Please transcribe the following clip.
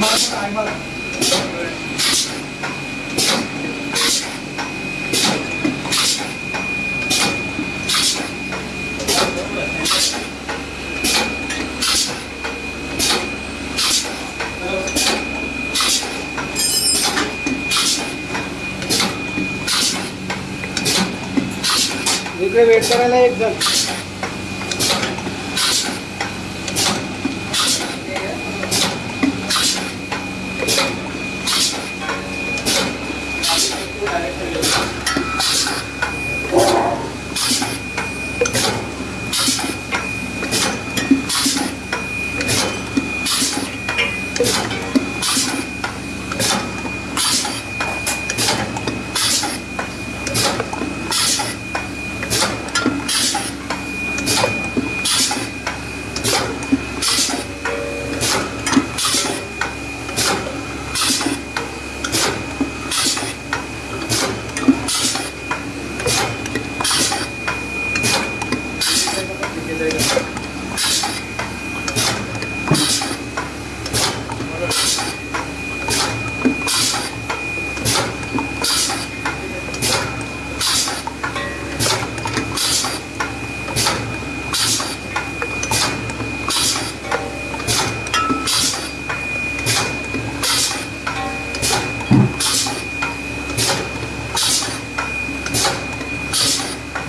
टायमाला इकडे वेट करायला एक जण.